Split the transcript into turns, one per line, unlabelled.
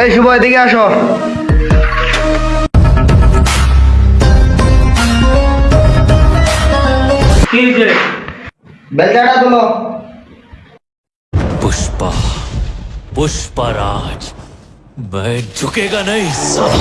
এই সময় দিকে আসো
पुष्पा पुष्पा राज मैं झुकेगा नहीं सब